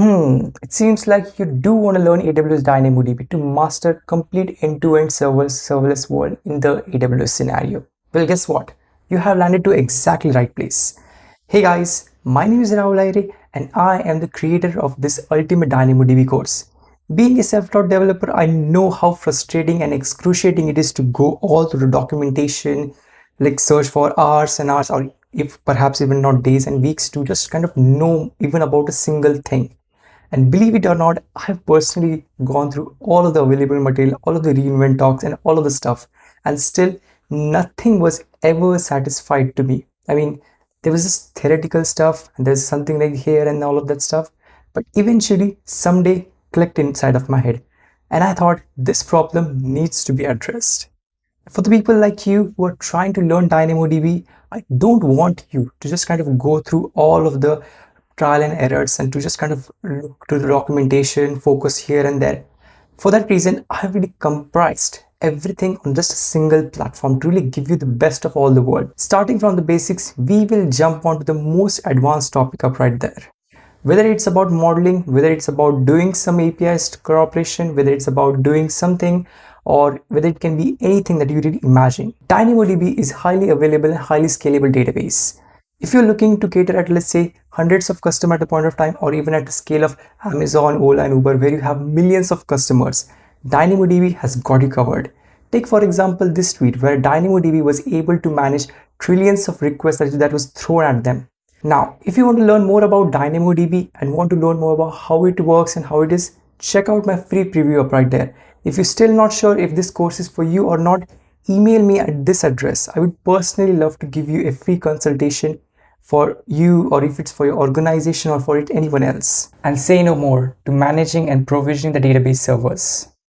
Hmm, it seems like you do want to learn AWS DynamoDB to master complete end-to-end serverless, serverless world in the AWS scenario. Well, guess what? You have landed to exactly right place. Hey guys, my name is Rahul Aire and I am the creator of this ultimate DynamoDB course. Being a self-taught developer, I know how frustrating and excruciating it is to go all through the documentation, like search for hours and hours or if perhaps even not days and weeks to just kind of know even about a single thing. And believe it or not, I've personally gone through all of the available material, all of the reInvent talks and all of the stuff. And still nothing was ever satisfied to me. I mean, there was this theoretical stuff and there's something like here and all of that stuff. But eventually someday clicked inside of my head. And I thought this problem needs to be addressed. For the people like you who are trying to learn DynamoDB, I don't want you to just kind of go through all of the trial and errors and to just kind of look to the documentation, focus here and there. For that reason, I have really comprised everything on just a single platform to really give you the best of all the world. Starting from the basics, we will jump onto the most advanced topic up right there. Whether it's about modeling, whether it's about doing some APIs cooperation, whether it's about doing something or whether it can be anything that you really imagine. DynamoDB is highly available highly scalable database. If you're looking to cater at let's say hundreds of customers at a point of time or even at the scale of Amazon, Ola and Uber where you have millions of customers, DynamoDB has got you covered. Take for example this tweet where DynamoDB was able to manage trillions of requests that was thrown at them. Now, if you want to learn more about DynamoDB and want to learn more about how it works and how it is, check out my free preview up right there. If you're still not sure if this course is for you or not, email me at this address. I would personally love to give you a free consultation for you or if it's for your organization or for it anyone else. And say no more to managing and provisioning the database servers.